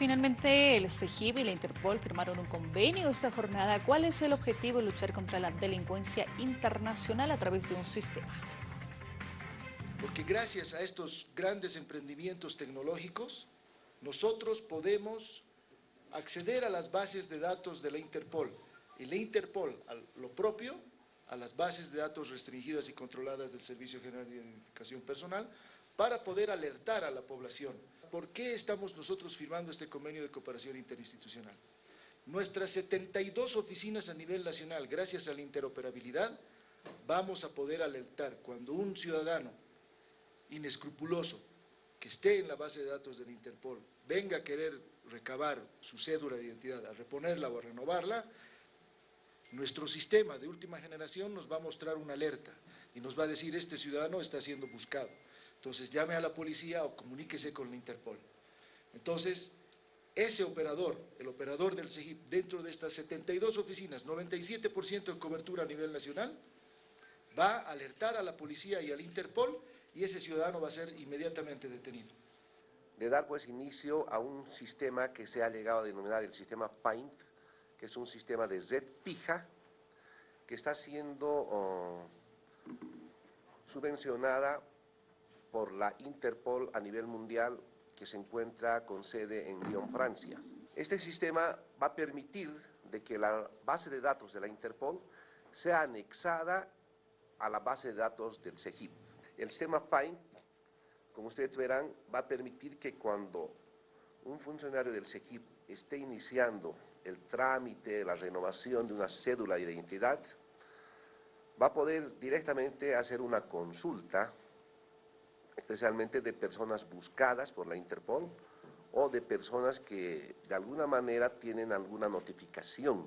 Finalmente, el CEGIB y la Interpol firmaron un convenio esta jornada. ¿Cuál es el objetivo? Luchar contra la delincuencia internacional a través de un sistema. Porque gracias a estos grandes emprendimientos tecnológicos, nosotros podemos acceder a las bases de datos de la Interpol. Y la Interpol, a lo propio, a las bases de datos restringidas y controladas del Servicio General de Identificación Personal, para poder alertar a la población ¿por qué estamos nosotros firmando este convenio de cooperación interinstitucional? Nuestras 72 oficinas a nivel nacional, gracias a la interoperabilidad, vamos a poder alertar cuando un ciudadano inescrupuloso que esté en la base de datos del Interpol venga a querer recabar su cédula de identidad, a reponerla o a renovarla, nuestro sistema de última generación nos va a mostrar una alerta y nos va a decir este ciudadano está siendo buscado. Entonces llame a la policía o comuníquese con la Interpol. Entonces, ese operador, el operador del CEGIP, dentro de estas 72 oficinas, 97% de cobertura a nivel nacional, va a alertar a la policía y al Interpol y ese ciudadano va a ser inmediatamente detenido. De dar pues inicio a un sistema que se ha llegado a denominar el sistema PAINT, que es un sistema de red fija que está siendo oh, subvencionada por la Interpol a nivel mundial que se encuentra con sede en Lyon, Francia. Este sistema va a permitir de que la base de datos de la Interpol sea anexada a la base de datos del CEGIP. El sistema FIND, como ustedes verán, va a permitir que cuando un funcionario del CEGIP esté iniciando el trámite, la renovación de una cédula de identidad, va a poder directamente hacer una consulta especialmente de personas buscadas por la Interpol o de personas que de alguna manera tienen alguna notificación